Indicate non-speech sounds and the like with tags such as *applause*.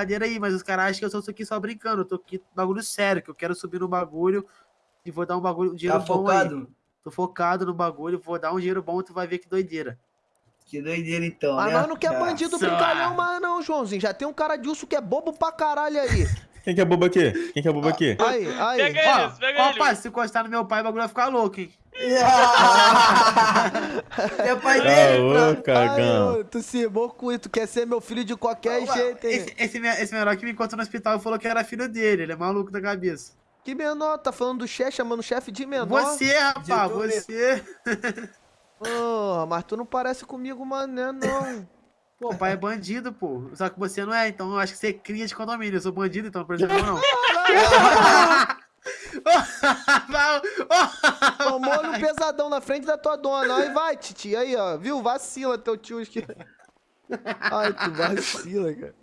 brincadeira aí, mas os caras acham que eu sou aqui só brincando. Eu tô aqui bagulho sério, que eu quero subir no bagulho e vou dar um bagulho, um dinheiro Tá bom focado? aí. Tô focado no bagulho, vou dar um dinheiro bom, tu vai ver que doideira. Que doideira então, Mas né? nós não quer bandido Nossa. brincalhão mais não, Joãozinho. Já tem um cara de urso que é bobo pra caralho aí. *laughs* Quem que é bobo aqui? Quem que é bobo aqui? Aí, aí. Pega Ó, eles, pega ó, eles. pai, se encostar no meu pai, o bagulho vai ficar louco, hein? *laughs* é pai Ah, dele. ô, Ai, cagão. ô, tu se isso, tu quer ser meu filho de qualquer jeito, hein? Esse, esse, esse menor que me encontrou no hospital falou que era filho dele, ele é maluco da cabeça. Que menor? Tá falando do chefe, chamando o chefe de menor? Você, rapaz, você. Porra, *laughs* mas tu não parece comigo, mané, não. Pô, pai é bandido, pô. Só que você não é, então eu acho que você é cria de condomínio. Eu sou bandido, então, por exemplo, não. *laughs* Tomou-lhe um pesadão na frente da tua dona. Aí vai, titi. Aí, ó. Viu? Vacila teu tio. Ai, tu vacila, cara.